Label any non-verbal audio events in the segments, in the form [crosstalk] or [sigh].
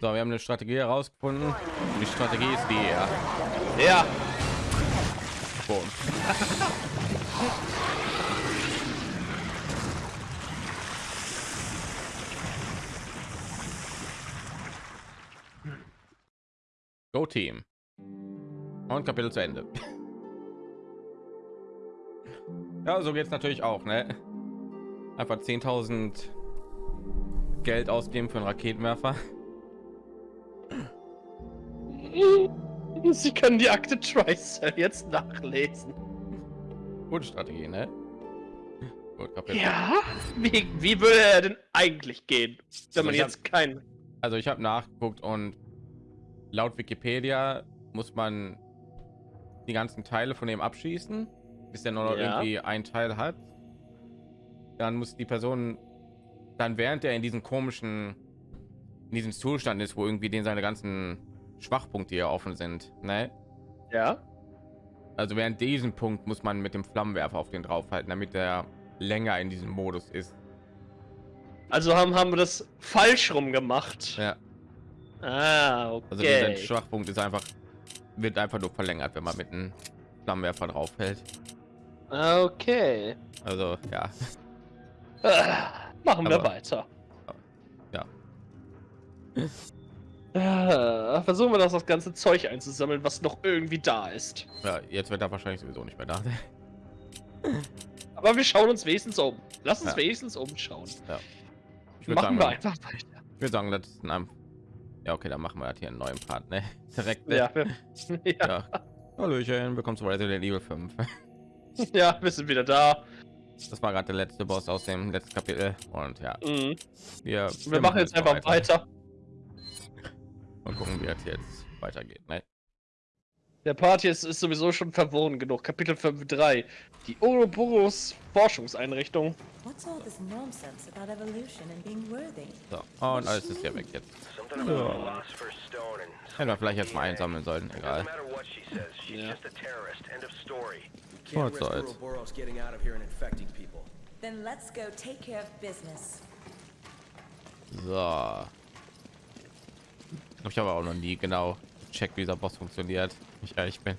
So, wir haben eine Strategie herausgefunden. Die Strategie ist die, ja. Ja. Boom. Go Team. Und Kapitel zu Ende. Ja, so geht es natürlich auch, ne? Einfach 10.000 Geld ausgeben für einen Raketenwerfer. Sie können die Akte Tricell jetzt nachlesen. Gute Strategie, ne? Gut. Ja? Wie, wie würde er denn eigentlich gehen, wenn man Also ich jetzt kein... Also ich habe nachgeguckt und laut Wikipedia muss man die ganzen Teile von dem abschießen, bis er nur noch Ja. irgendwie ein Teil hat. Dann muss die Person dann während er in diesem komischen in diesem Zustand ist, wo irgendwie den seine ganzen Schwachpunkte hier offen sind, ne? Ja? Also während diesem Punkt muss man mit dem Flammenwerfer auf den draufhalten, damit er länger in diesem Modus ist. Also haben, haben wir das falsch rum gemacht. Ja. Ah, okay. Also dieser Schwachpunkt ist einfach wird einfach nur verlängert, wenn man mit einem Flammenwerfer draufhält. Ah, Okay. Also ja, Ah, machen wir Aber- weiter. Ja. Versuchen wir das, das ganze Zeug einzusammeln, was noch irgendwie da ist. ja jetzt wird er wahrscheinlich sowieso nicht mehr da. Aber wir schauen uns wenigstens um. Lass uns Ja. wenigstens umschauen. Ich würde Machen sagen, wir einfach weiter. ich würde sagen, das ist in einem ja okay, dann machen wir halt hier einen neuen Part, ne? [laughs] Direkt. Ne? Ja, wir, [laughs] ja, ja. Hallöchen, willkommen zu Resident Evil 5. [laughs] ja, wir sind wieder da. Das war gerade der letzte Boss aus dem letzten Kapitel und ja, Mhm. wir, Wir machen jetzt einfach weiter. Und gucken, wie es jetzt weitergeht. Ne? Der Part jetzt ist sowieso schon verworren genug. Kapitel 5.3. Die Ouroboros Forschungseinrichtung. What's all this nonsense about evolution and being worthy? So, und alles ist ja weg jetzt. Hätten wir vielleicht jetzt mal einsammeln sollen, egal. matter what she says, she's Yeah. just a terrorist. End of story. Can't What's risk that? Ouroboros getting out of here and infecting people. Then let's go take care of business. So. Ich habe auch noch nie genau checkt, wie dieser Boss funktioniert. Ich ehrlich bin.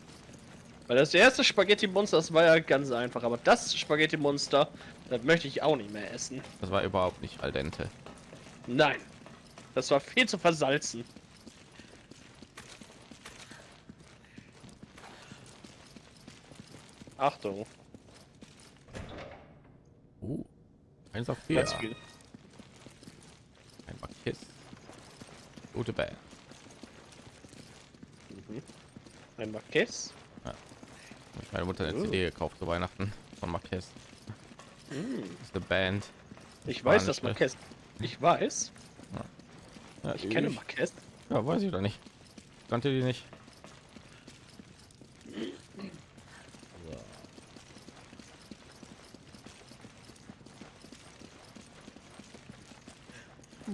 Weil das erste Spaghetti-Monster, das war ja ganz einfach. Aber das Spaghetti-Monster, das möchte ich auch nicht mehr essen. Das war überhaupt nicht al dente. Nein. Das war viel zu versalzen. Achtung. Uh, eins auf vier. Ganz viel. Ein Kiss. Gute Band. Ein Marquez. Hab Ich meine Mutter eine Oh. CD gekauft zu Weihnachten von Marquez. Das ist eine Band. Ich weiß, dass? Marquez. Ich weiß. Ja, Ich kenne Marquez. Ja, weiß ich doch nicht. Kannte die nicht.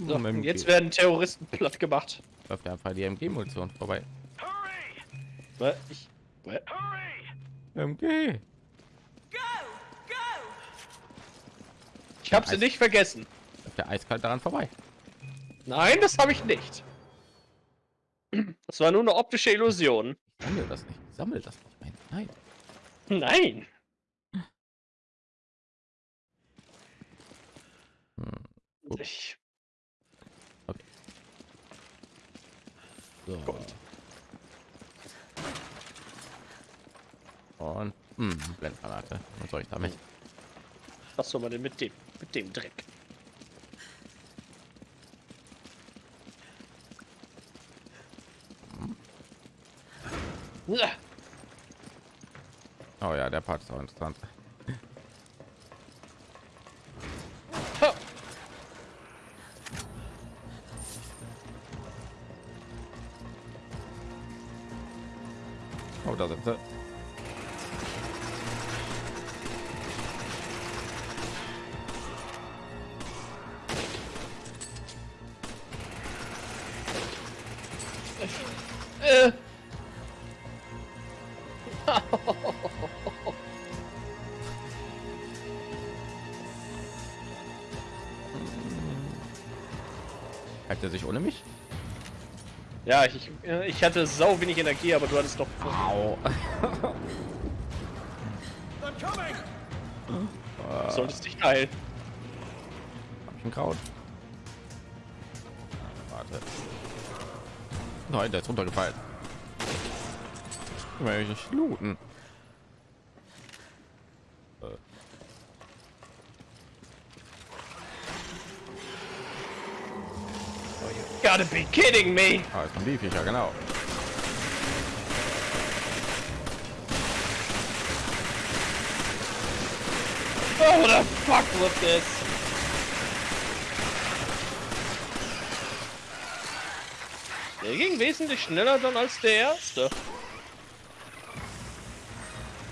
So, jetzt werden Terroristen [laughs] platt gemacht. läuft einfach die MG-Munition vorbei. Hurry! Ich. Hurry! MG. Ich habe sie nicht vergessen. Läuft der eiskalt daran vorbei. Nein, das habe ich nicht. Das war nur eine optische Illusion. Sammel das nicht. Sammel das nicht. Nein. Nein. Nein. Hm. Gut. Ich, So. Und hm, Blendgranate. Was soll ich damit? was soll man denn mit dem, mit dem Dreck? Oh ja, der Part ist auch interessant. Ja, ich, äh, ich hatte sau wenig Energie, aber du hattest doch. Au. [laughs] Coming! Solltest dich heilen. Hab ich ein Kraut? Warte. Nein, der ist runtergefallen. Will ich nicht looten. Äh, Gotta be kidding me! Ah, jetzt kommen die Viecher, genau. Oh, what the fuck with this? Der ging wesentlich schneller dann als der erste.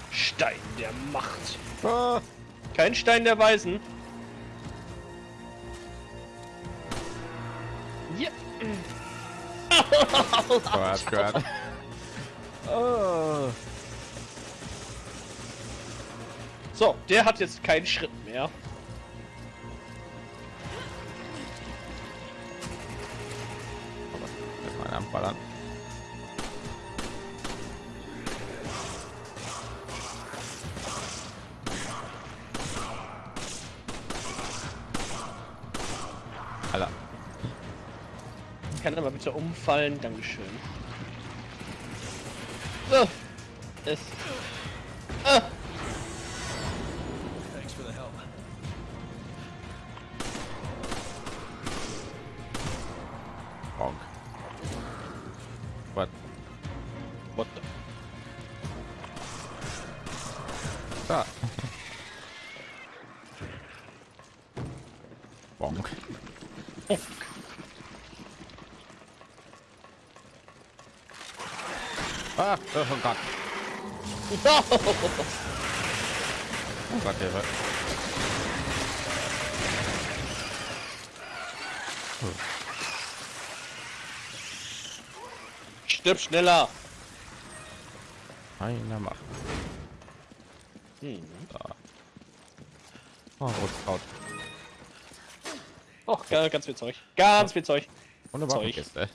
Stein der Macht. Ah, Kein Stein der Weisen. Gott, Gott. Oh. So, der hat jetzt keinen Schritt mehr. Bitte umfallen? Dankeschön. Ah, oh Gott. Oh Gott, Hilfe. Stirb schneller! Einer macht. Hm. Oh, Rotkraut. Och, ga- ganz viel Zeug. Ganz viel Zeug. Zeug. Waffenkiste.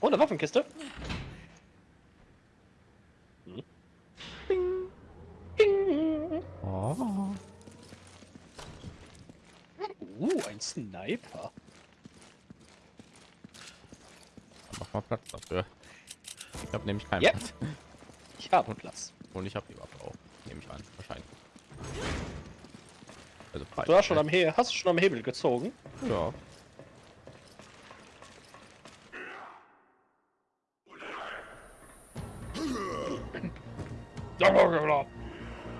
Oh, eine Waffenkiste. Oh. Uh, ein Sniper. Mach mal Platz dafür. Ich habe nämlich keinen. Platz. Ich habe Platz. Und ich habe die Waffe auch. Nehme ich an. Wahrscheinlich. Also frei. Du hast schon am He hast du schon am Hebel gezogen. Ja.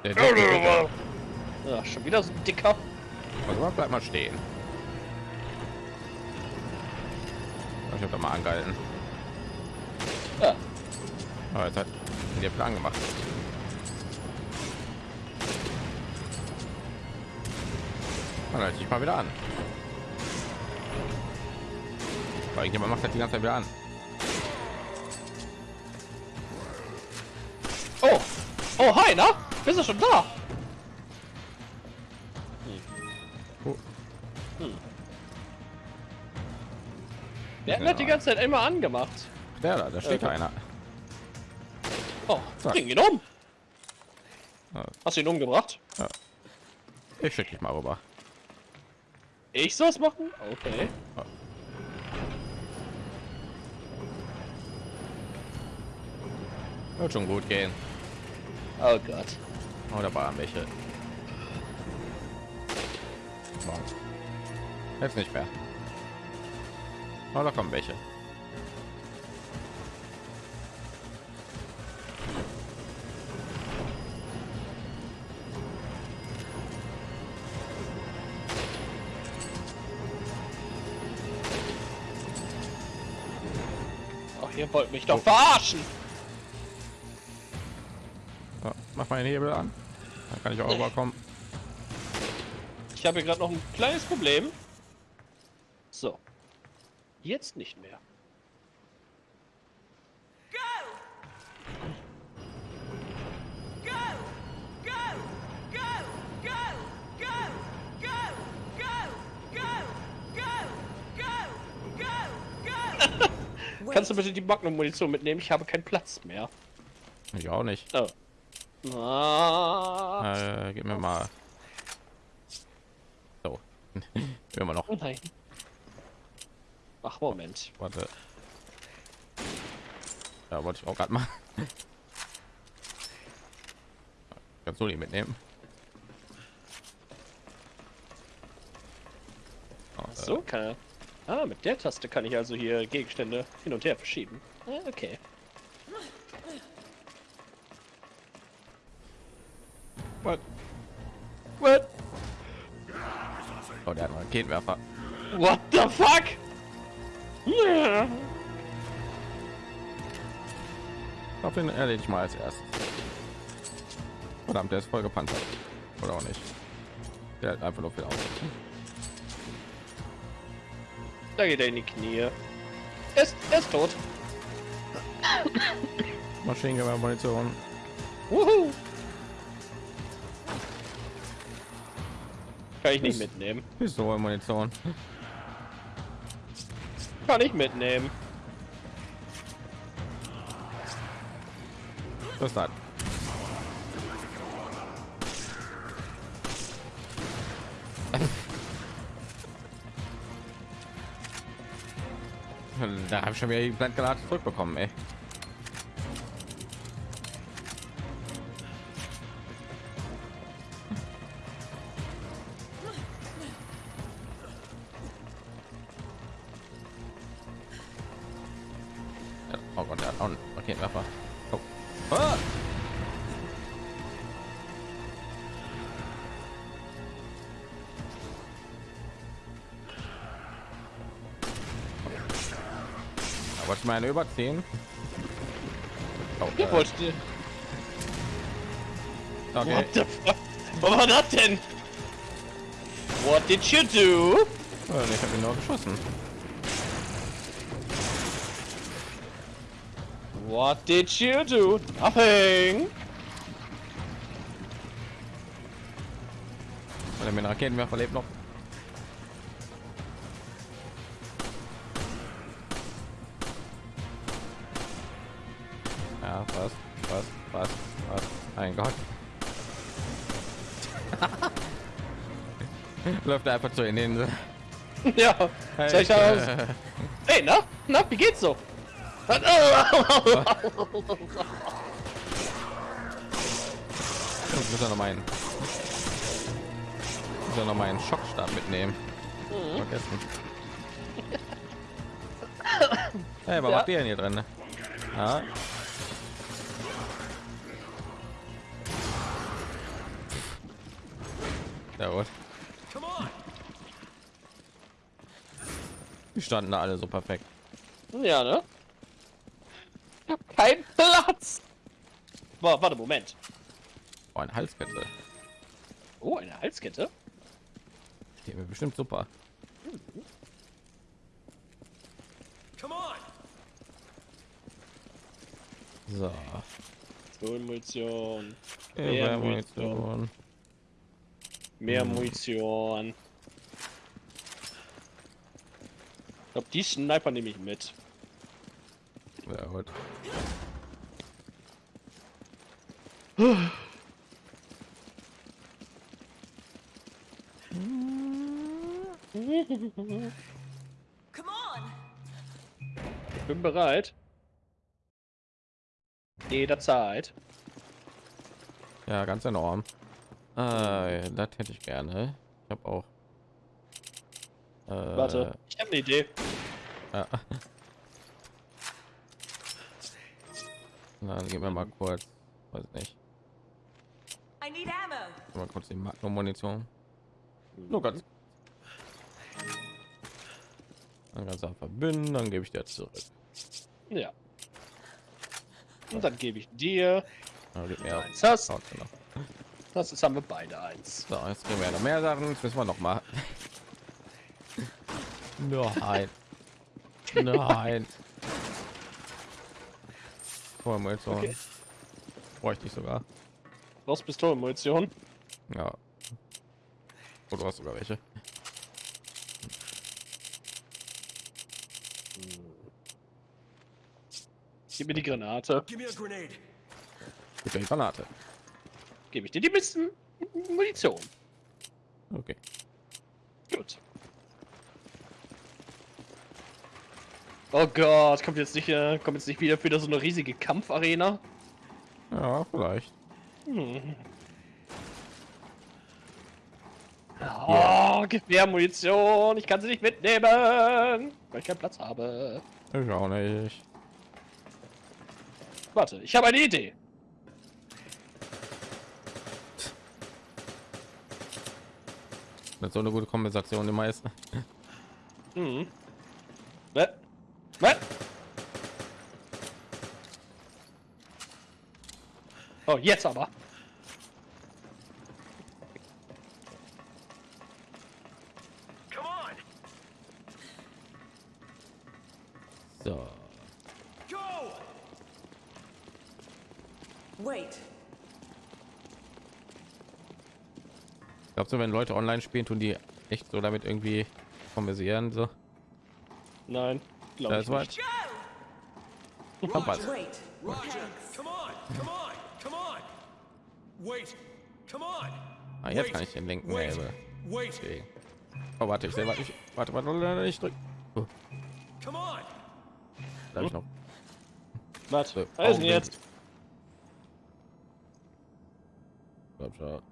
Der Dicke, Ja, schon wieder so ein dicker. Also bleib mal stehen. Ich habe da mal angehalten. Ja. Aber jetzt hat der Plan gemacht. Dann halte ich mal wieder an. Weil jemand macht das die ganze Zeit wieder an. Oh! Oh, hi, na? Bist du schon da? Oh. Der hat die ganze Zeit immer angemacht. Der da, da steht Äh, einer. Oh, Zack. bring ihn um. Ja. Hast du ihn umgebracht? Ich schicke dich mal rüber. Ich soll's machen? Okay. Wird schon gut gehen. Oh Gott. Oh, da waren welche. Jetzt nicht mehr. Oh, da kommen welche. Wollt mich doch verarschen. So, mach mal den Hebel an. Dann kann ich auch rüberkommen. Ich habe hier gerade noch ein kleines Problem. So. Jetzt nicht mehr. Kannst du bitte die Magnum-Munition mitnehmen? Ich habe keinen Platz mehr. Ich auch nicht. Oh. Ah. Äh, gib mir mal. So. [laughs] Immer noch. Oh nein. Ach, Moment. Warte. Ja, wollte ich auch gerade mal. [laughs] Kannst du die mitnehmen? Oh, äh, So kann er. Ah, mit der Taste kann ich also hier Gegenstände hin und her verschieben. Ah, okay. What? What? Oh, der hat einen Raketenwerfer. What the fuck? Ja. Auf den erledige ich mal als erstes. Verdammt, der ist voll gepanzert. Oder auch nicht. Der hat einfach nur viel aus. Da geht er in die Knie. Er ist, er ist tot. [laughs] Maschinengewehr, Munition. Wuhu. Kann ich nicht mitnehmen. Pistole, Munition. Kann ich mitnehmen. Was ist Da habe ich schon wieder die Blendgranate zurückbekommen, ey. Da wollte ich mal eine überziehen. Oh, äh, wollte. okay. What the fuck? Was war das denn? What did you do? Oh, ich habe ihn nur geschossen. What did you do? Nothing. Er mir einen Raketenwerfer lebt noch. Mein Gott. [laughs] Läuft er einfach zu in den. [laughs] Ja. Soll ich aus? Äh, Hey, na? Na, wie geht's so? Ich muss ja noch meinen. Muss ja noch meinen Schockstab mitnehmen. Vergessen. [laughs] Hey, was Ja. macht ihr denn hier drin? ne? Ja standen da alle so perfekt. Ja, ne? Keinen Platz. Boah, warte, Moment. Oh, ein Halskette. Oh, eine Halskette? Die mir bestimmt super. Come on! So. Munition. Äh, Mehr Munition. Mehr Munition. Ich glaube, die Sniper nehme ich mit. Ja, gut. Come on! Ich bin bereit. Jederzeit. Ja, ganz enorm. Äh, das hätte ich gerne. Ich habe auch. Äh, Warte, ich habe eine Idee. Ja. Na, dann gehen wir mal kurz. Weiß nicht. I need ammo! Mal kurz die Magnum-Munition. Nur ganz. Dann ganz einfach verbünden, dann gebe ich dir zurück. Ja. Und dann gebe ich dir. Ja, gib mir Eins hast. Haut genau. Das jetzt haben wir beide eins. So, jetzt kriegen wir noch mehr Sachen. Jetzt müssen wir noch mal. Nein. Nein. Munition. Okay. Bräuchte ich sogar. Brauchst Pistolenmunition? Ja. Oh, du hast sogar welche. Gib mir die Granate. Gib mir die Granate. Gebe ich dir die bisschen Munition. Okay. Gut. Oh Gott, kommt jetzt nicht, äh, kommt jetzt nicht wieder wieder so eine riesige Kampfarena? Ja, vielleicht. Hm. Oh, gib mir Munition, ich kann sie nicht mitnehmen, weil ich keinen Platz habe. Ich auch nicht. Warte, ich habe eine Idee. Das ist so eine gute Kompensation die meisten. Mhm. Ne? Ne? Oh, jetzt aber. Come on. So. Go! Wait. Glaubst du, wenn Leute online spielen, tun die echt so damit irgendwie kompensieren? So. Nein, glaube Das ich nicht. Verpasst. Wait. Roger. Come on. Come on. Come on. Wait. Come on. Ah, jetzt Wait. kann ich den linken Wait. Wait. bewegen. Oh, warte, ich sehe, warte, ich, warte, warte, warte, ich drück. Oh, Come on. da hab ich noch. Was? So, Was ist denn Augenblick. jetzt? Glaub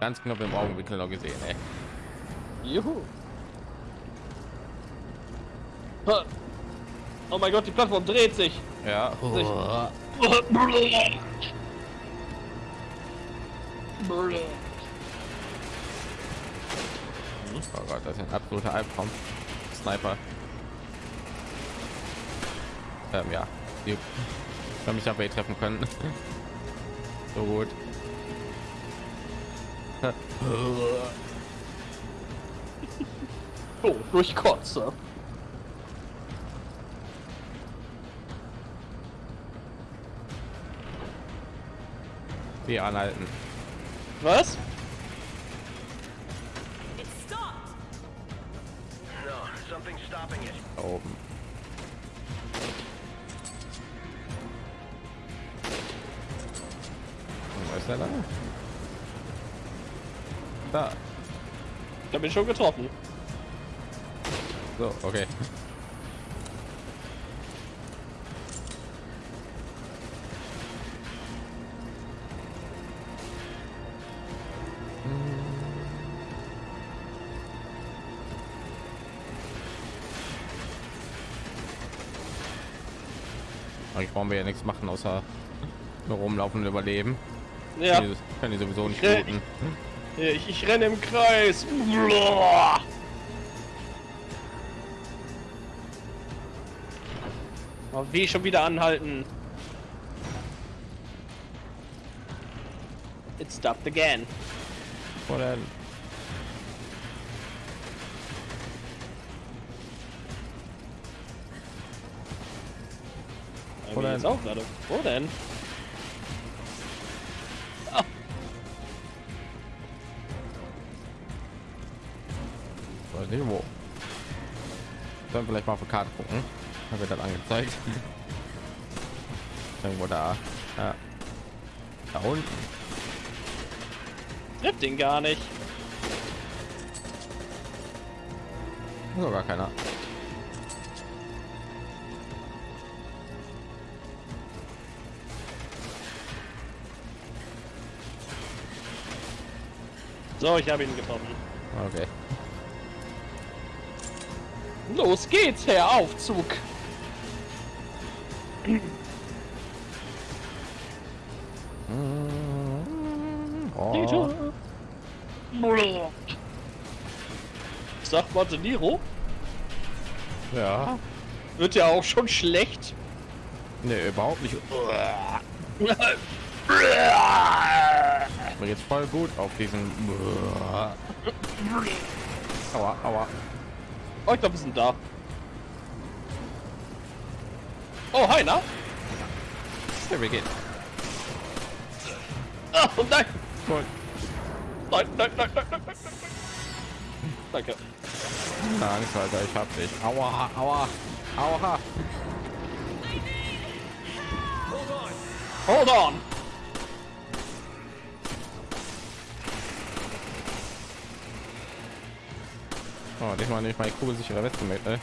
Ganz knapp im Augenwinkel noch gesehen, ey. Juhu. Ha. Oh mein Gott, die Plattform dreht sich. Ja. Sich- Oh Gott, das ist ein absoluter Albtraum. Sniper. Ähm, ja. Die kann mich dabei treffen können. [laughs] so gut. [laughs] Oh, durch Kotze. Wir anhalten. Was? Ich schon getroffen. So, okay. Eigentlich brauchen wir ja nichts machen, außer nur rumlaufen und überleben. Ja, können die sowieso nicht Ich- ich, renne im Kreis. Oh, wie schon wieder anhalten. It stopped again. Wo denn? Bei Wo denn? jetzt auch gerade. Wo denn? Sollen vielleicht mal auf die Karte gucken? Da wird das angezeigt. [laughs] Irgendwo da. Ja. Da unten. trifft den gar nicht. Ist gar keiner. So, ich habe ihn getroffen. Okay. Los geht's, Herr Aufzug. Oh. Sagt Monteniro. Ja. Wird ja auch schon schlecht. Nee, überhaupt nicht. Mir geht's voll gut auf diesen. Aua, aua. Oh, ich glaube, wir sind da. Oh, hi, na? Ja, wir gehen. Oh, nein. Gut. Nein, nein, nein, nein, nein, nein, nein. Danke. Keine Angst, Alter, ich hab dich. Aua, aua, aua. Hold on! Oh, diesmal nicht meine kugelsichere Weste mit, ey.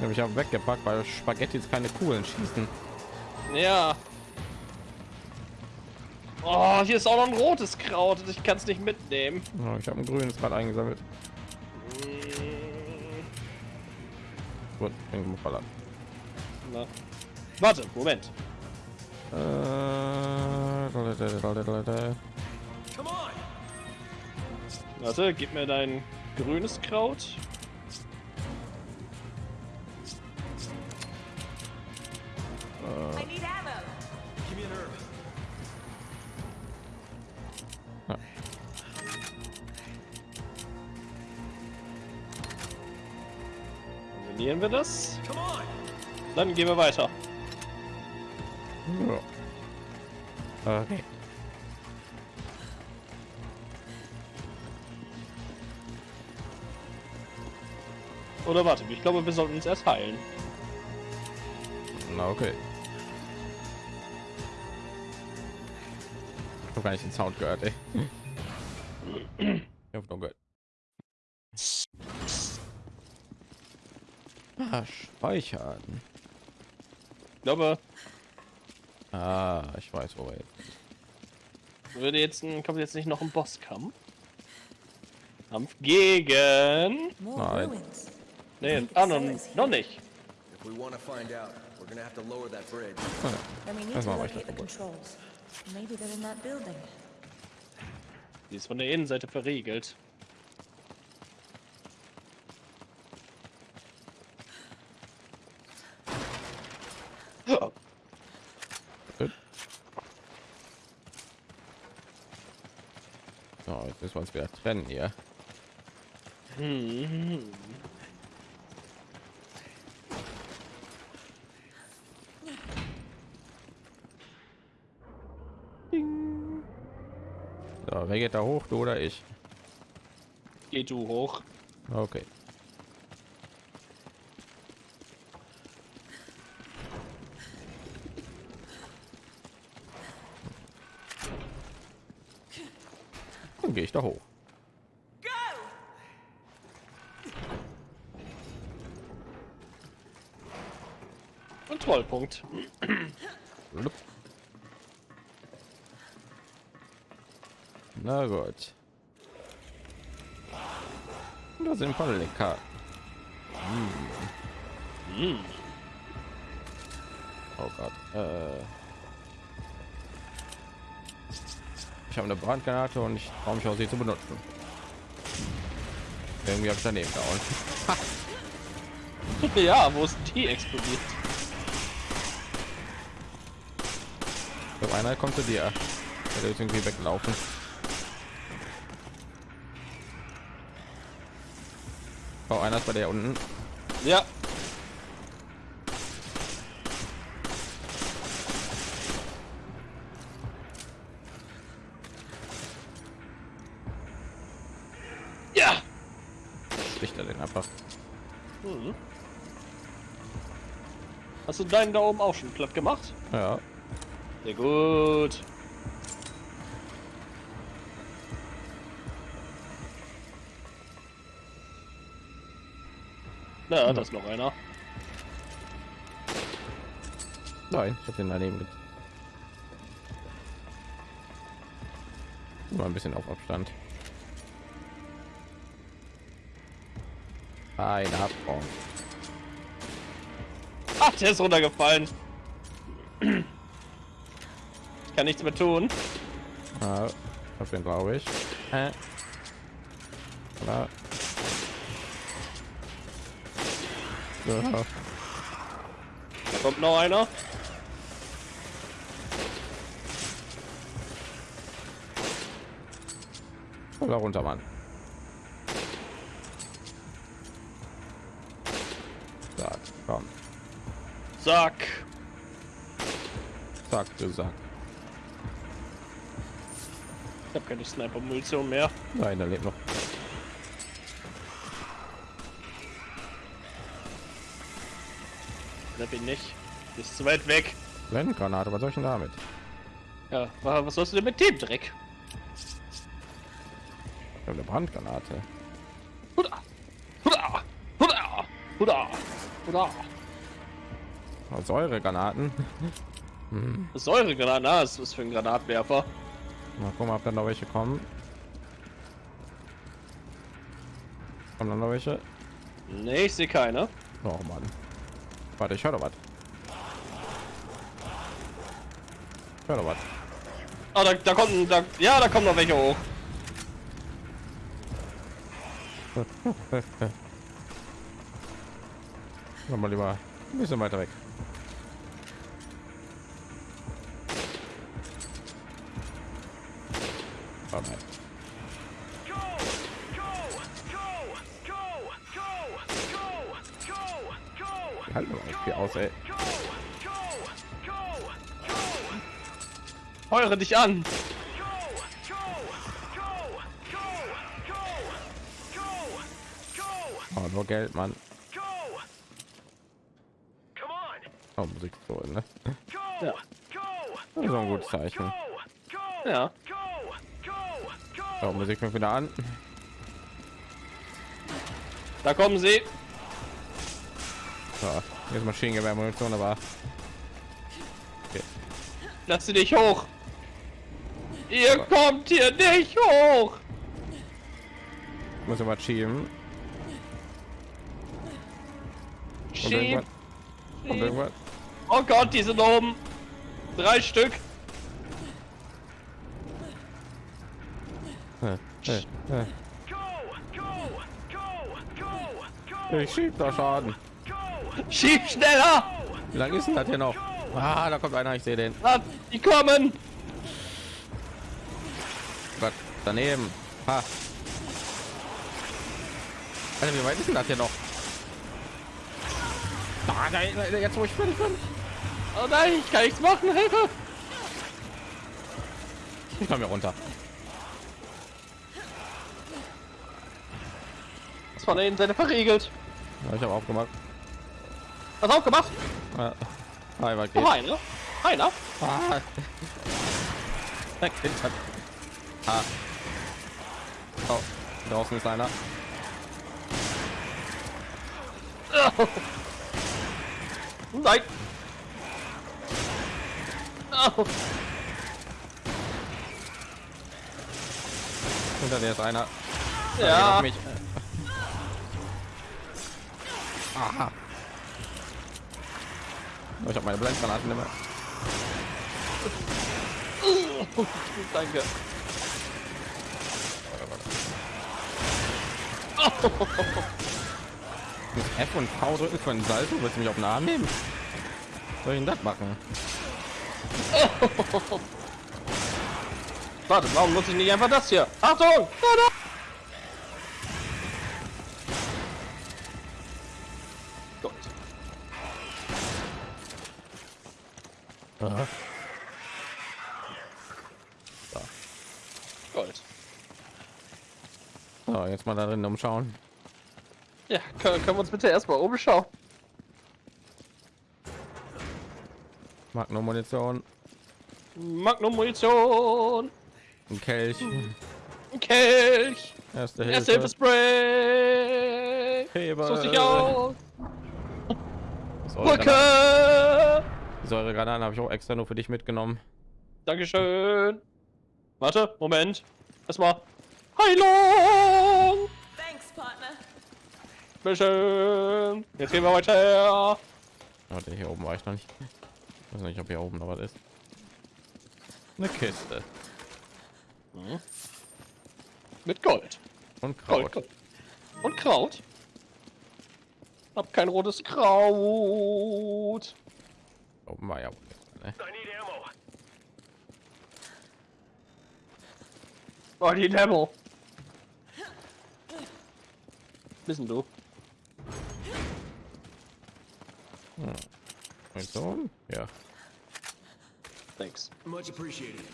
Habe ich auch weggepackt, weil Spaghetti jetzt keine Kugeln schießen. Ja. Oh, hier ist auch noch ein rotes Kraut und ich kann es nicht mitnehmen. Oh, ich habe ein grünes gerade eingesammelt. Gut, bin geballert. Na. Warte, Moment. Warte, gib mir dein grünes Kraut. Herb. Kombinieren wir das? Dann gehen wir weiter. Ja. Okay. Oder warte, ich glaube, wir sollten uns erst heilen. Na okay. Ich habe gar nicht den Sound gehört, ey. Ich hab nur gehört. Ah, speichern. Ich glaube, Ah, ich weiß, wo wir jetzt. würde jetzt ein, kommt jetzt nicht noch ein Bosskampf? Kampf gegen. Nein. ruins. Nee, ah, noch, noch nicht. If we want to find out, we're gonna have to lower that bridge. Then we need to locate the controls. Maybe they're in that building. Die ist von der Innenseite verriegelt. Oh, Gut. So, jetzt müssen wir uns wieder trennen hier. hm. So, wer geht da hoch, du oder ich? Geh du hoch. Okay. Dann gehe ich da hoch. Kontrollpunkt. Lup. Na gut. Da sind Paddeliker. Hm. Oh Gott. Äh. Ich habe eine Brandgranate und ich traue mich auch sie zu benutzen. Irgendwie habe ich daneben gehauen. [laughs] [laughs] ja, wo ist die explodiert? Ich glaube, einer kommt zu dir. Der ist irgendwie weglaufen. Oh, einer ist bei der unten. Ja. Ja. Richter den einfach. Hm. Hast du deinen da oben auch schon platt gemacht? Ja. Sehr gut. Na, da ist noch einer. Nein, ich habe den daneben. Mal ein bisschen auf Abstand. Ein Abgrund. Ach, der ist runtergefallen. Ich kann nichts mehr tun. Ja, auf den glaube ich. Äh. Ja. Ja. Kommt noch einer. Voll runter, Mann. Zack, komm. Sack. Zack, du Sack. Ich habe keine Sniper-Munition mehr. Nein, da lebt noch. Da bin ich. Ist zu weit weg. Blendgranate, was soll ich denn damit? Ja, wa- was sollst du denn mit dem Dreck? Ich habe eine Brandgranate. Huda! Huda! Huda! Huda! Huda! Oh, Säuregranaten. [laughs] Säuregranaten, ah, das ist für ein Granatwerfer. Mal gucken, ob dann noch welche kommen. Kommen dann noch welche? Nee, ich sehe keine. Oh Mann. Warte, ich höre doch was. Ich höre doch was. Ah, da, da kommt ein, da, ja, da kommen noch welche hoch. [laughs] Wir lieber ein bisschen weiter weg. Heure dich an. Oh, nur Geld, Mann. Oh, Musik so, ne? Ja. Das ist ein gutes Zeichen. Ja. Oh, Musik fängt wieder an. Da kommen sie. So, jetzt Maschinengewehr Munition, aber Lass sie nicht hoch. Ihr kommt hier nicht hoch. muss immer schieben. Kommt Schieb. Oh Gott, die sind oben. Drei Stück. Ich schieb da Schaden. Schieb schneller. Wie lange ist denn das hier noch? Ah, da kommt einer, ich sehe den. Ah, die kommen. Gott, daneben. Ha. Alter, wie weit ist denn das hier noch? Ah, da, da, jetzt wo ich fertig bin. Oh nein, ich kann nichts machen. Hilfe. [laughs] Ich komme hier runter. Das von der Innenseite verriegelt. Ja, ich habe aufgemacht. Was aufgemacht? Weit Noch geht's. einer. Einer. Ah. [laughs] Ah. Oh, draußen ist einer. Nein. Oh. Hinter dir ist einer. Ja. Mich. Aha. Oh, ich habe meine Blendgranaten mehr. Danke. Ich muss F und V drücken für einen Salto. Willst du mich auf den Arm nehmen? Soll ich denn das machen? [laughs] Warte, warum nutze ich nicht einfach das hier? Achtung! Da, da. Gott. Aha. Gold. So, jetzt mal da drin umschauen. Ja, können, können wir uns bitte erstmal umschauen? Magnum Munition, Magnum Munition, ein Kelch, ein Kelch, erste Erste Hilfe, Hilfe Spray. Heber, So sich aus. Brücke. Säuregranaten habe ich auch extra nur für dich mitgenommen. Dankeschön. Warte, Moment. Erstmal. Heilung. Bitteschön. Jetzt gehen wir weiter. Warte, hier oben war ich noch nicht. Ich weiß nicht, ob hier oben noch was ist. Eine Kiste Mit Gold. und Gold, Kraut. Gold. Und Kraut. Hab kein rotes Kraut. Oben war ja wohl. Ne? I need ammo. Oh, die Demo. Wissen du? Hmm. Mein Sohn? Ja. Thanks. Much appreciated.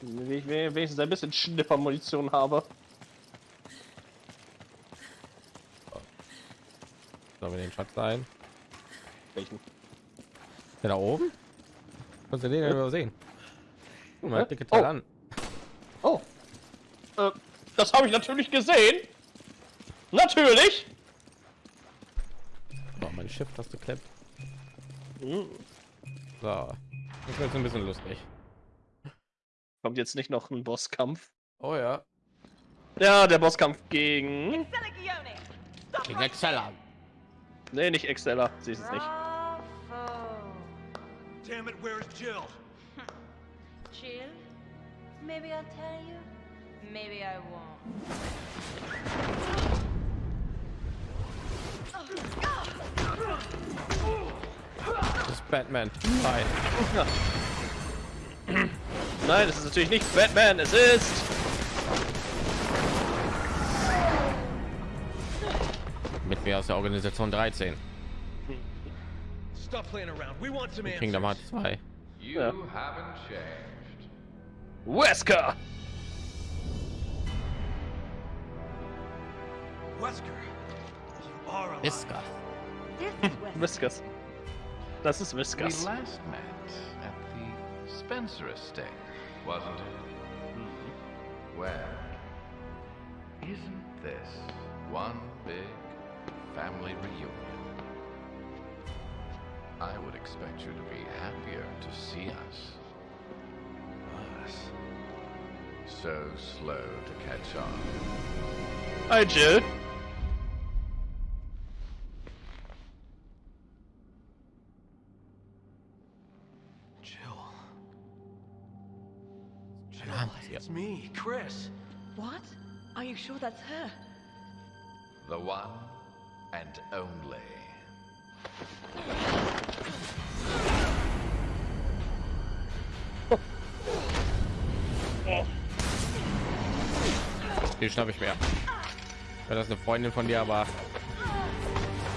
Wenn ich wenigstens ein bisschen Schnippermunition habe. Sollen wir den Schatz sein? Welchen? Der da oben? Kannst du den ja. übersehen? Guck mal, dicke Teil halt oh. an. Oh. Das habe ich natürlich gesehen. Natürlich. So, mein Schiff hast du klemmt. Hm. So. Das wird jetzt ein bisschen lustig. Kommt jetzt nicht noch ein Bosskampf? Oh ja. Ja, der Bosskampf gegen. Gegen Exceller. Nee, nicht Exceller. Sie ist es nicht. Damn it, where's Jill? [laughs] Jill? Maybe I'll tell you. Maybe I won't. Das ist Batman. Nein. [clears throat] Nein, es ist natürlich nicht Batman. Es ist. Mit mir aus der Organisation 13. Stop playing around. We want some Kingdom answers. Hearts 2. You haven't changed. Wesker. Wesker, you are alive. Iska. This is hmm, West. Whiskers. Das ist We last met at the Spencer estate, wasn't it? Hmm. Well, isn't this one big family reunion? I would expect you to be happier to see us. Us. So slow to catch on. Hi, Jill. It's me, Chris. What? Are you sure that's her? The one and only. Die schnapp ich mir. Wenn das eine Freundin von dir, aber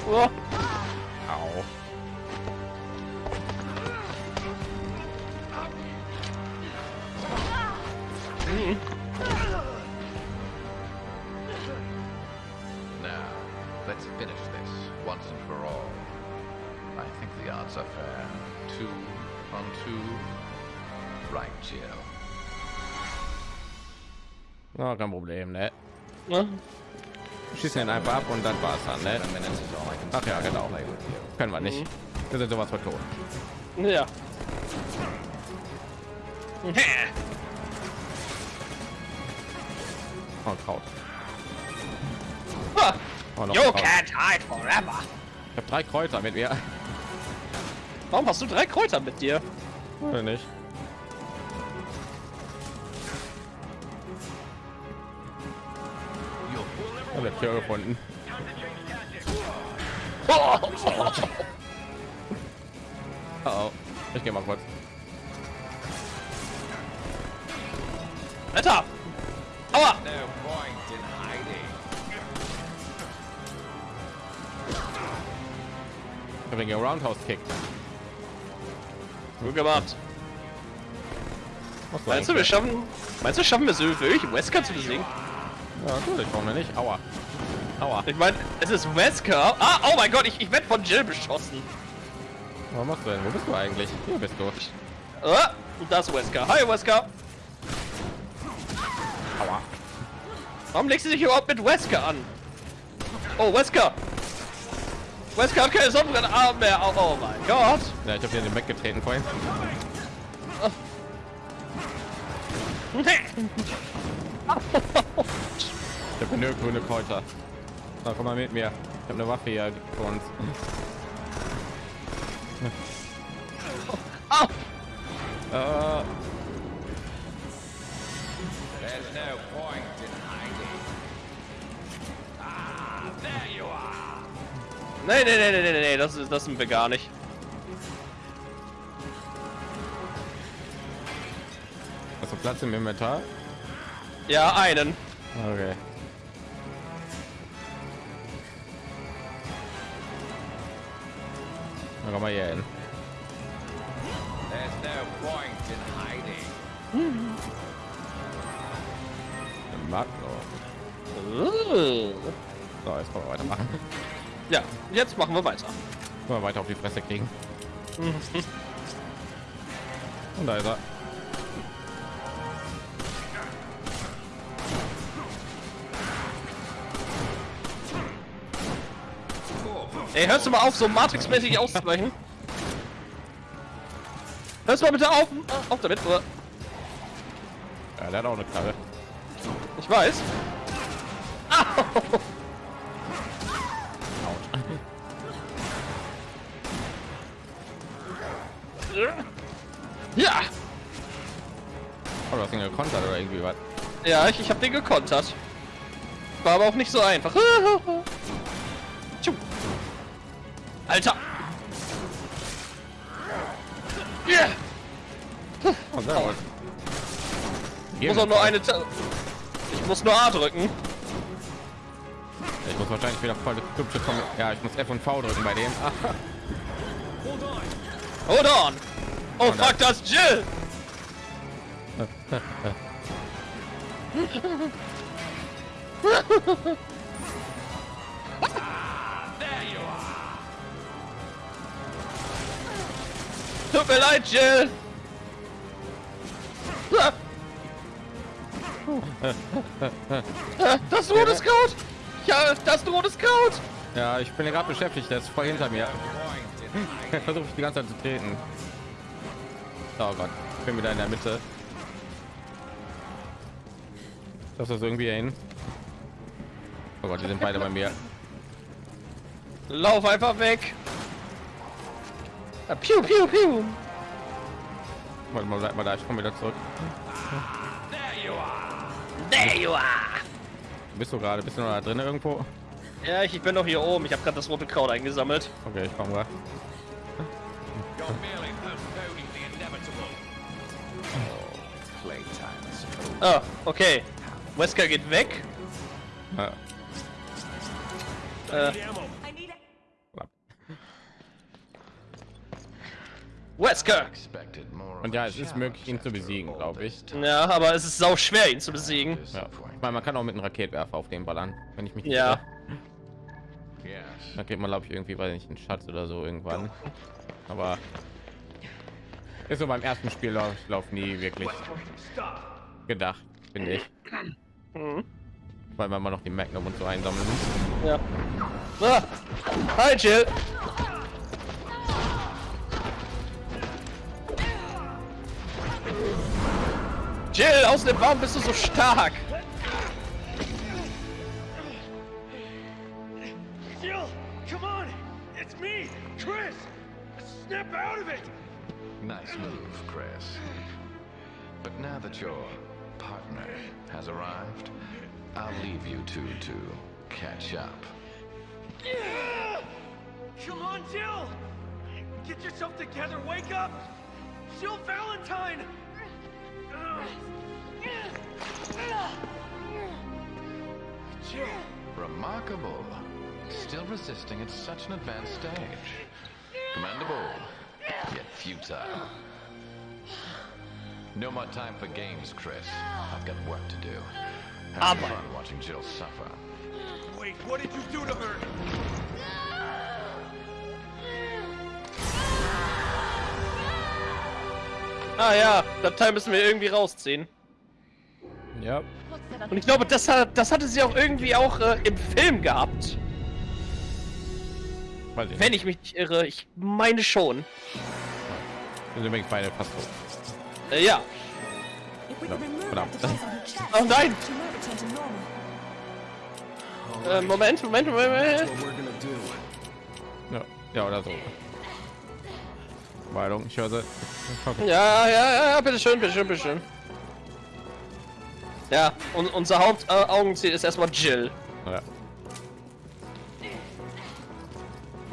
Oh, odds are fair. Two on two. Right, Jill. Na, kein Problem, ne? ne? Schießen ihn einfach ab und dann war's dann, ne? Ach ja, genau. Können wir nicht. Wir sind sowas von tot. Ja. Oh, Kraut. Oh, noch You can't hide forever. Ich habe drei Kräuter mit mir. Warum hast du drei Kräuter mit dir? Oder nicht? Ich habe Tür gefunden. Oh, Oh, oh. Ich gehe mal kurz. Alter! Aua! Ich habe den Roundhouse Kick. Gut gemacht. Meinst du, wir schaffen. Meinst du, schaffen wir es wirklich, Wesker zu besiegen? Ja, natürlich, warum denn nicht? Aua. Aua. Ich meine, es ist Wesker. Ah, oh mein Gott, ich, ich werde von Jill beschossen. Was machst du denn? Wo bist du eigentlich? Hier bist du. Ah, und das ist Wesker. Hi, Wesker. Aua. Warum legst du dich überhaupt mit Wesker an? Oh, Wesker. Wesker hat keine Sonnenbrennarme mehr. Oh, oh mein Gott. Ja, ich habe hier den weggetreten vorhin. Ich habe eine Kräuter. Na, komm mal mit mir. Ich habe eine Waffe hier für uns. Au. Äh, Nee, nee, nee, nee, nee, nee, das, ist, das sind wir gar nicht. hast du Platz im Inventar? Ja, einen. Okay. Na, komm mal hier hin. There's no point in hiding. Magno. Uh. So, jetzt können wir weitermachen. Ja, jetzt machen wir weiter. Wir weiter auf die Fresse kriegen. [laughs] Und da ist er. Ey, hörst du mal auf, so Matrix-mäßig auszuweichen? Hörst du mal bitte auf, auf damit, oder? Ja, der hat auch eine Knarre. Ich weiß. Au! Ja, Oh, du hast ihn gekontert oder irgendwie was. ja, ich, ich habe den gekontert. War aber auch nicht so einfach. [laughs] Alter. Yeah. Oh, sehr gut. Ich muss auch nur eine. Ta ich muss nur A drücken. Ich muss wahrscheinlich wieder voll hübsche kommen. Ja, ich muss F und V drücken bei dem. [laughs] Hold on. Oh fuck, das Jill. Tut mir leid, Jill. Das rote Scout. Ja, das rote Scout. ja, ich bin gerade beschäftigt. Der ist voll hinter mir. Versuche ich die ganze Zeit zu treten. Oh Gott, ich bin wieder in der Mitte. Das ist irgendwie hin. Oh Gott, die sind beide bei mir. Lauf einfach weg. Ah, Piu, piu, piu. Warte mal, bleib mal da, ich komme wieder zurück. There you are. Bist du gerade? Bist du noch da drin irgendwo? Ja, ich, ich bin noch hier oben. Ich habe gerade das rote Kraut eingesammelt. Okay, ich komme inevitable. Ah, okay. Wesker geht weg. Ja. Äh. Wesker. Und ja, es ist möglich, ihn zu besiegen, glaube ich. Ja, aber es ist sau schwer, ihn zu besiegen. Ja. Ich meine, man kann auch mit einem Raketwerfer auf den ballern, wenn ich mich nicht Ja. irre. Da kriegt man, glaube ich, irgendwie, weiß ich, einen Schatz oder so irgendwann. Aber ist so beim ersten Spiel lauf, ich lauf nie wirklich gedacht, finde ich. Weil man noch die Magnum und so einsammeln muss. Ja. Ah. Hi, Jill. Jill, aus dem Baum bist du so stark. Snap out of it. Nice move, Chris. But now that your partner has arrived, I'll leave you two to catch up. Come on, Jill. Get yourself together. Wake up. Jill Valentine. Jill. Remarkable. Still resisting at such an advanced stage. Commendable, yet futile. No more time for games, Chris. I've got work to do. Have Aber- fun watching Jill suffer. Wait, what did you do to her? Ah ja, das Teil müssen wir irgendwie rausziehen. Ja, Und ich glaube, das, hat, das hatte sie auch irgendwie auch äh, im Film gehabt. Weiß ich Wenn nicht. ich mich nicht irre. Ich meine schon. Sind übrigens beide fast tot. Äh, ja. Verdammt. Oh nein! normal. Äh, Moment, Moment, Moment. Ja, ja oder so. Weilung, ich höre sie. Ja, ja, ja, ja, bitteschön, bitteschön, bitteschön. Ja, und unser Hauptaugenziel ist erstmal Jill. Ja.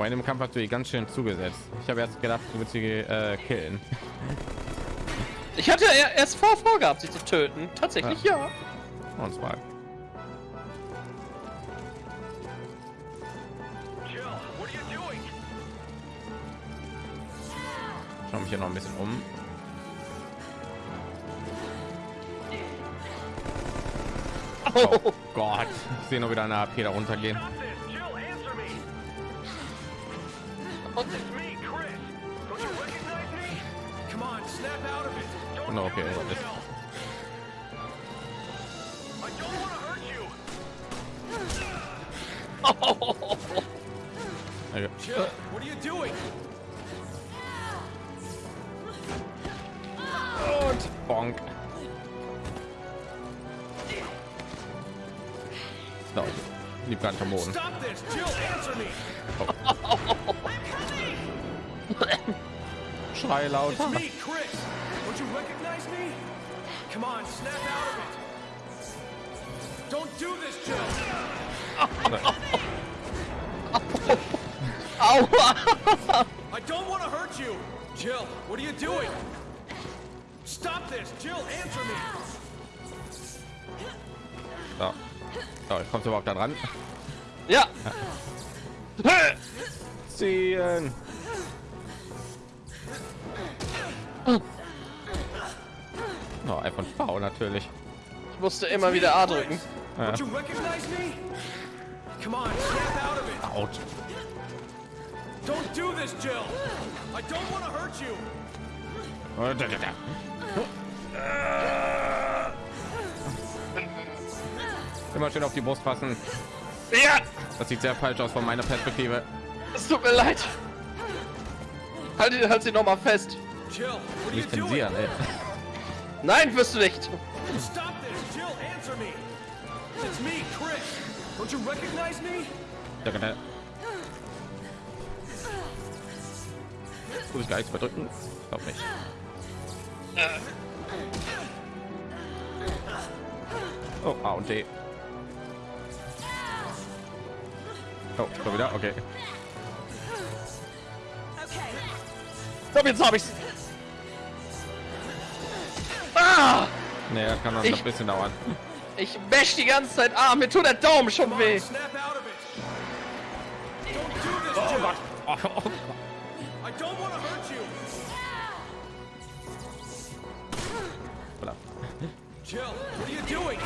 Vor dem Kampf hast du die ganz schön zugesetzt. Ich habe erst gedacht, du willst sie äh, killen. Ich hatte erst vor, vorgehabt, sie zu töten. Tatsächlich, ja. ja. Oh, Und zwar. Schau mich hier noch ein bisschen um. Oh, oh Gott, ich sehe nur wieder eine AP darunter gehen. To hurt you! Okay. Jill, [laughs] what are you doing? Und bonk. So, lieb gar nicht am Boden. Stop this! Jill, answer me! Schrei lauter. It's me, Chris. Don't you recognize me? Come on, snap out of it. Don't do this, Jill. [laughs] Aua! I don't want to hurt you. Jill, what are you doing? Stop this! Jill, answer me! So. So, jetzt kommst du überhaupt da dran. Ja. Ziehen. Oh, iPhone V natürlich. Ich musste immer wieder A drücken. Snap out. Don't do this, Jill. I don't want to hurt you. Oh. Immer schön auf die Brust fassen. Ja, Das sieht sehr falsch aus von meiner Perspektive. es tut mir leid. Halt, ihn- halt sie noch mal fest. Jill, what are you Nicht doing? zensieren, ey. Nein, wirst du nicht. Stop this! Jill, answer me! It's me, Chris. Don't you recognize me? Da, da. Muss ich gar nichts mehr drücken? Ich glaube nicht. Oh, A und D. Oh, schon wieder? Okay. Komm, jetzt hab ich's. Ah! Nee, das kann noch Ich- ein bisschen dauern. Ich wäsch die ganze Zeit A. Mir tut der Daumen schon weh. this, Jill. Oh, oh. Voilà. Jill, what are you doing?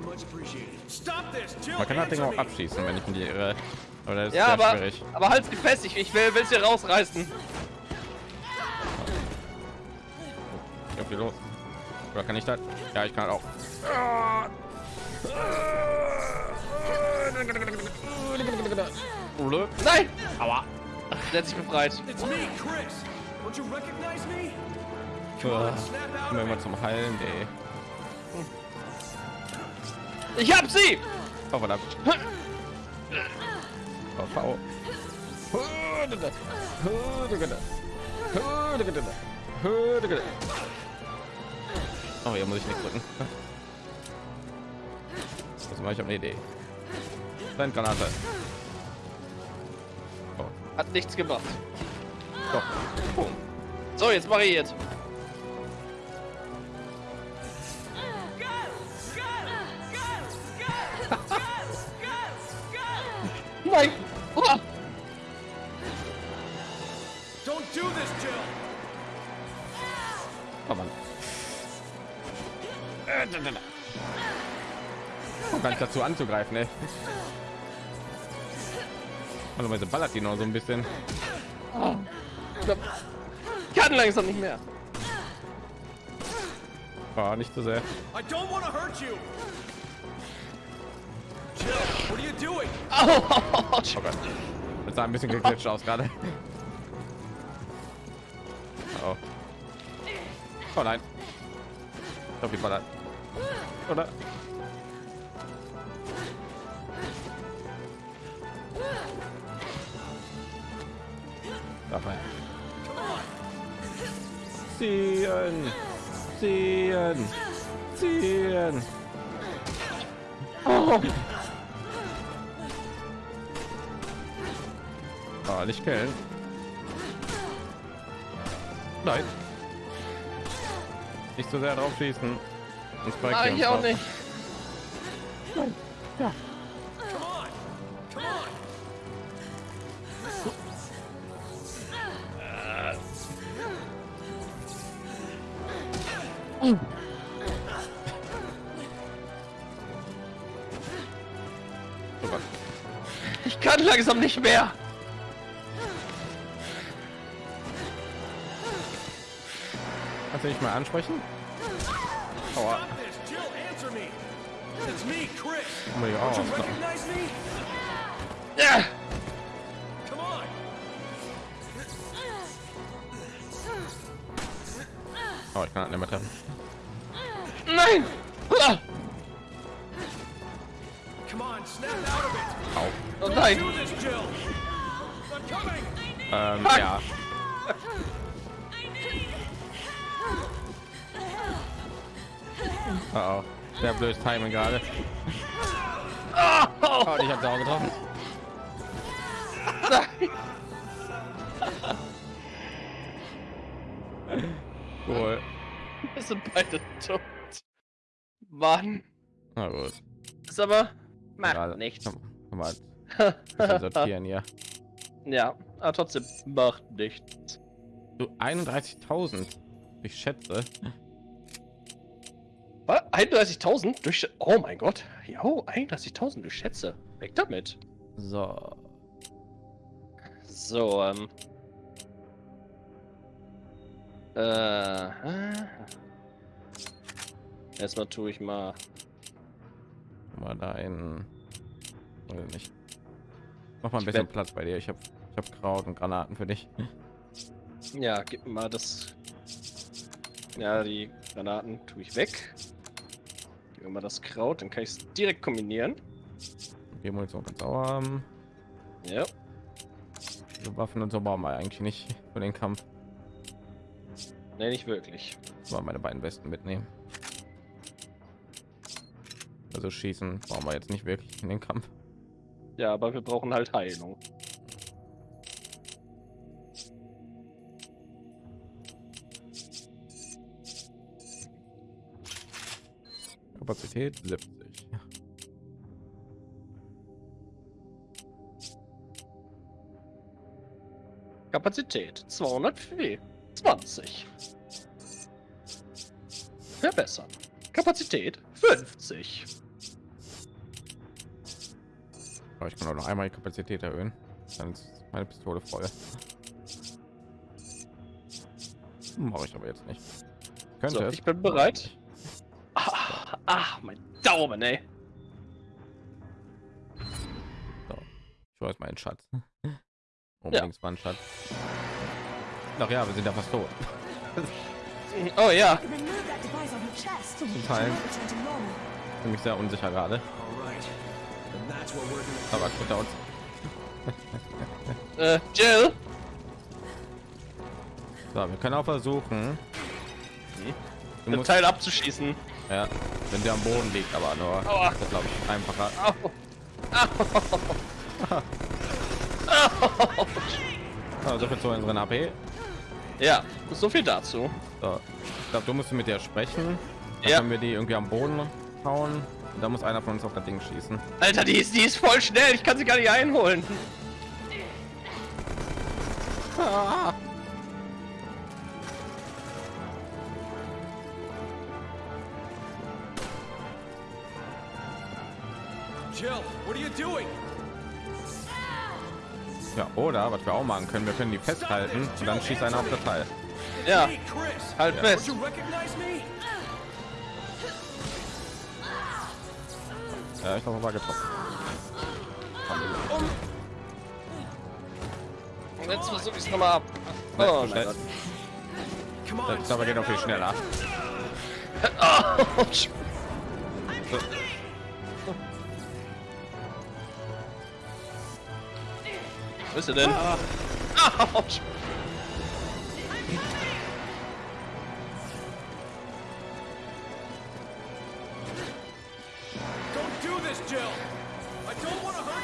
Much appreciated. Man kann das Ding auch abschießen, wenn ich mich nicht irre. Aber das ist Ja, sehr aber, schwierig. aber halt fest. Ich, ich will will's hier rausreißen. Ja, viel los. Oder kann ich das? Ja, ich kann auch. Nein! Aua. Der hat sich befreit. It's me, Chris. Don't you recognize Ich hab sie! Oh, verdammt. Oh, V. Oh, hier muss ich nicht drücken. Das mache ich habe eine Idee. Granate. Hat nichts gebracht. Doch. Boom. So, jetzt mach ich jetzt. Dazu anzugreifen, ey. Normalerweise ballert die noch so ein bisschen. Ich kann langsam nicht mehr. Oh, nicht so sehr. I don't want to hurt you. Jill, what are you doing? Au! Oh Gott. Das sah ein bisschen geglitscht aus gerade. Oh. oh nein. Ich glaube, die ballert. Oder? Dabei. Ziehen. Ziehen. Ziehen. Oh, nicht killen. Nein. Nicht so sehr drauf schießen. Hier ich auch nicht. Come on. Nicht mehr. Kannst du dich mal ansprechen? Aua. Oh mein Gott. Ja. Oh, ich kann halt nicht mehr treffen. Nein. Ah. Come on, snap out of it! Au. Oh nein. Ähm, ja. [laughs] Oh, oh. Sehr blödes Timing gerade. Oh, ich hab's auch getroffen. [laughs] Cool. Wir sind beide tot. Mann. Na gut. Ist aber macht Gerade. nichts. Komm, mal. [laughs] Bisschen sortieren hier. Ja, aber trotzdem macht nichts. Du 31.000. Ich schätze. Was? 31.000 durch. Oh mein Gott. Jo, 31.000 durch Schätze. Weg damit. So. So, ähm. Äh. äh. Erstmal tue ich mal. Mal da in. Oder nicht. Mach mal ein Ich bisschen Platz bei dir. Ich hab, ich hab Kraut und Granaten für dich. Ja, gib mir mal das. Ja, die Granaten tue ich weg. Gib mir mal das Kraut, dann kann ich es direkt kombinieren. Munition kannst du auch haben. Ja. So Waffen und so brauchen wir eigentlich nicht für den Kampf. Ne, nicht wirklich. Mal meine beiden besten mitnehmen. Also schießen brauchen wir jetzt nicht wirklich in den Kampf. Ja, aber wir brauchen halt Heilung. Kapazität 70. Kapazität 220. Verbessern. Kapazität 50. Aber ich kann auch noch einmal die Kapazität erhöhen. Dann ist meine Pistole voll. Mache ich aber jetzt nicht. Könnte So, ich bin bereit. Ah, ah, mein Daumen, ey. Ich weiß meinen Schatz. [laughs] Unbedingt war ein Schatz. Ach ja, wir sind ja fast tot. [laughs] Oh ja. Zum Teil. Normal. Bin mich sehr unsicher gerade. Aber gut, uns. Äh, Jill. So, wir können auch versuchen. Du Den musst, Teil abzuschießen. ja, wenn der am Boden liegt, aber nur. Aua. Das glaube ich einfacher. Au. Also [laughs] für zu unseren AP. Ja, so viel dazu. So. Ich glaube, du musst mit der sprechen. Dann Ja. können wir die irgendwie am Boden hauen. Und da muss einer von uns auf das Ding schießen. Alter, die ist, die ist voll schnell. Ich kann sie gar nicht einholen. Jill, Ja, oder was wir auch machen können, wir können die festhalten und dann schießt einer auf das Teil. Ja, halt Ja. fest. Don't you recognize me? Ja, ich glaube, war getroffen. Und jetzt versuche ich es nochmal ab. Oh Ich glaube, geht auch viel schneller. Autsch. Wo ist er denn? Autsch. Don't do this, Jill! I don't want to hurt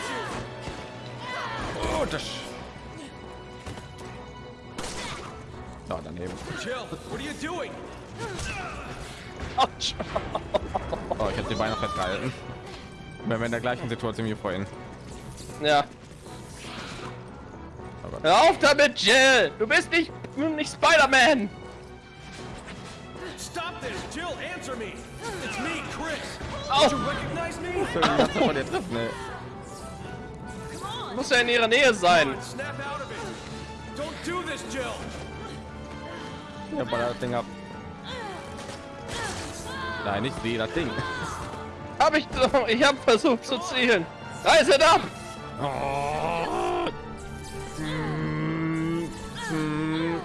Oh, das. Ja, daneben. you! Jill, what are you doing? Autsch. Oh, ich habe die Beine festgehalten. Wir wären in der gleichen Situation wie vorhin. Ja. Hör auf damit, Jill! Du bist nicht, nicht Spider-Man! Stop this! Jill, answer me! It's me, Chris! Au! Don't you recognize me? von dir treffen, ne? muss ja in ihrer Nähe sein. Don't do this, Jill. Ja, ballert das Ding ab. Nein, nicht sie, das Ding. Hab ich doch. Ich habe versucht zu zielen. Reißet ab! Oh,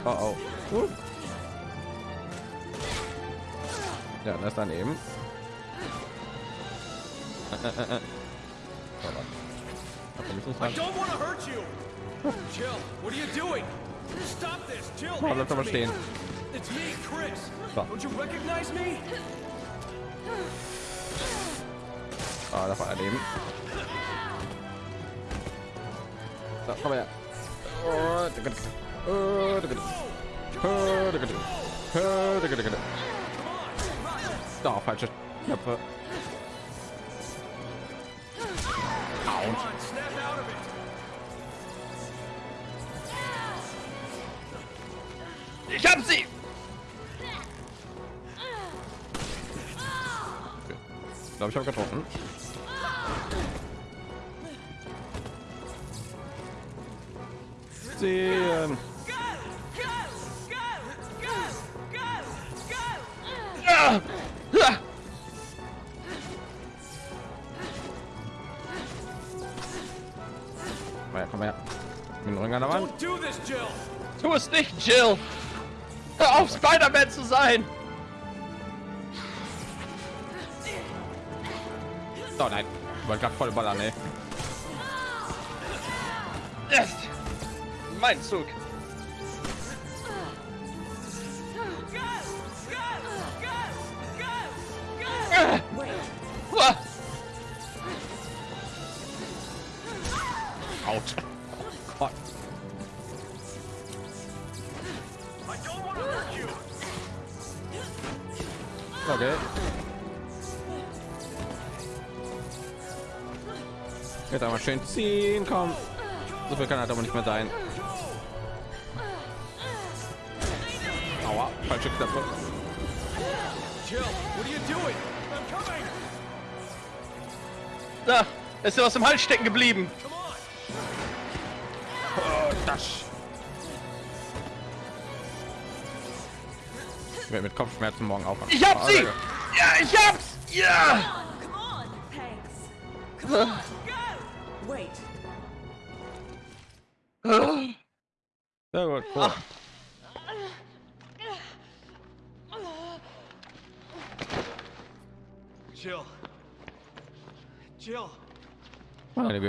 oh, oh. Uh. Ja, das daneben. [laughs] I don't want to hurt you. Jill, what are you doing? Stop this, Jill. Oh, bleib doch mal stehen. It's me, Chris. So. Don't you recognize me? Ah, das war daneben. So, komm her. Oh, da. Oh, falsche Knöpfe. Ich hab sie! Ich glaube, ich habe getroffen. Sehen. Komm her, komm her. Mit dem Ring an der Wand. Tu es nicht, Jill! Hör auf, Spider-Man zu sein! So, nein. Ich wollte gerade voll ballern, ey. Yes. Mein Zug. Schön ziehen, komm. So viel kann halt aber nicht mehr sein. Aua, falsche Knöpfe. Da, ist dir was im Hals stecken geblieben. Oh, das. Ich werde mit Kopfschmerzen morgen aufwachen. Ich hab Oh, sie! danke. Ja, ich hab's! Ja!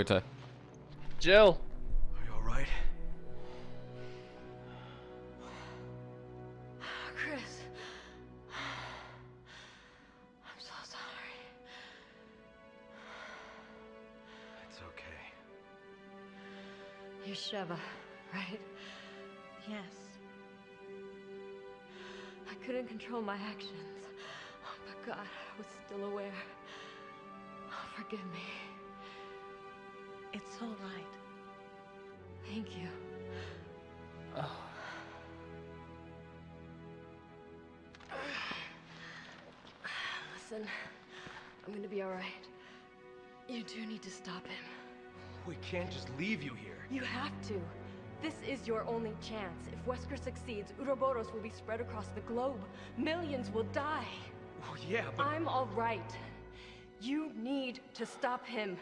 Meine Güte. Jill, are you all right? Chris. I'm so sorry. It's okay. You're Sheva, right? Yes. I couldn't control my actions. But God, I was still aware. Oh, forgive me. Listen, I'm gonna be alright. You do need to stop him. We can't just leave you here. You have to. This is your only chance. If Wesker succeeds, Uroboros will be spread across the globe. Millions will die. Oh, yeah, but I'm all right. You need to stop him.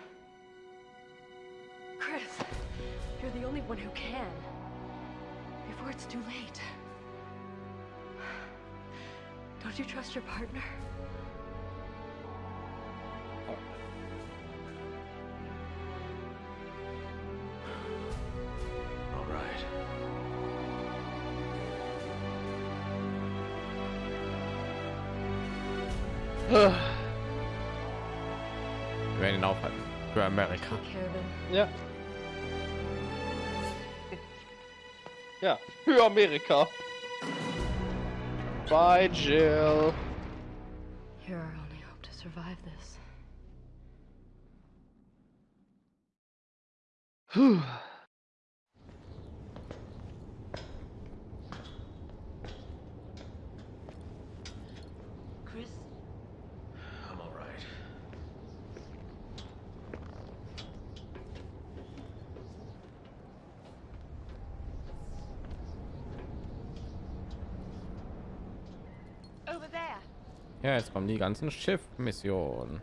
Chris, you're the only one who can. Before it's too late. Don't you trust your partner? Aufhalten. Für Amerika. Take care of. Ja. Ja, für Amerika. Bye, Jill. You're our only hope to survive this. [sighs] [sighs] [sighs] jetzt kommen die ganzen Schiff-Missionen.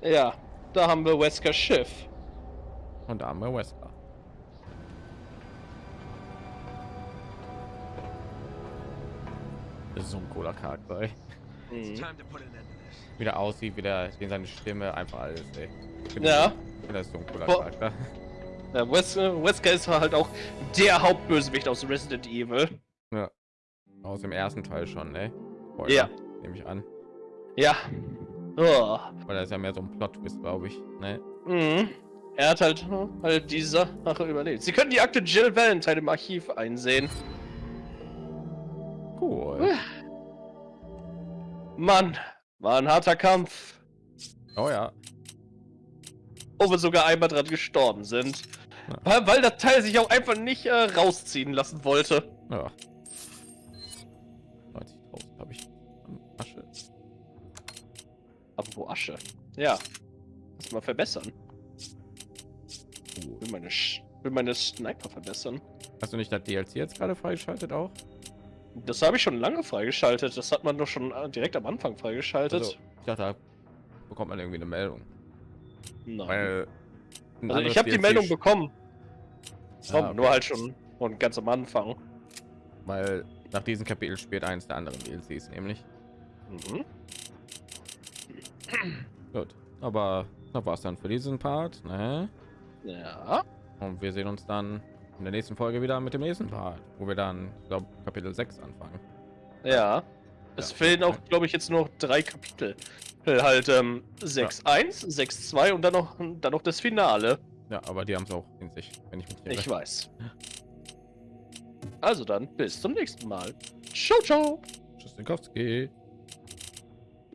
Ja, da haben wir Weskers Schiff. Und da haben wir Wesker. Das ist so ein cooler Charakter, ey. Mhm. Time to put an end to this. Wie der aussieht, wie der, wie seine Stimme einfach alles, ey. Ja. Das ist so ein cooler. Charakter. Ja, Wes äh, Wesker ist halt auch der Hauptbösewicht aus Resident Evil. Ja. Aus dem ersten Teil schon, ey. Ja. Nehme ich an. Ja. Oh. Weil das ist ja mehr so ein Plot-Twist, glaube ich. Ne? Mhm. Er hat halt, halt diese Sache überlebt. Sie können die Akte Jill Valentine im Archiv einsehen. Cool. Mann, war ein harter Kampf. Oh ja. Wo wir sogar einmal dran gestorben sind. Ja. Weil, weil das Teil sich auch einfach nicht äh, rausziehen lassen wollte. Ja. Aber wo Asche? Ja. Lass mal verbessern. Will meine, Sch will meine Sniper verbessern. Hast du nicht das DLC jetzt gerade freigeschaltet auch? Das habe ich schon lange freigeschaltet. Das hat man doch schon äh, direkt am Anfang freigeschaltet. Also, ich dachte, da bekommt man irgendwie eine Meldung. Nein. Weil Also ich habe die Meldung bekommen. Komm, Ah, okay. nur halt schon und ganz am Anfang. Weil nach diesem Kapitel spielt eins der anderen DLCs nämlich. Mhm. Gut. Aber das war's dann für diesen Part. Ne? Ja. Und wir sehen uns dann in der nächsten Folge wieder mit dem nächsten Part, wo wir dann, ich glaube, Kapitel 6 anfangen. Ja. Es Ja. fehlen auch, glaube ich, jetzt nur noch drei Kapitel. Äh, Halt ähm, 6.1, 6.2 und dann noch, dann noch das Finale. Ja, aber die haben es auch in sich, wenn ich mich nicht Ich irre. weiß. Also dann, bis zum nächsten Mal. Ciao, ciao. Tschüss, Nikowski.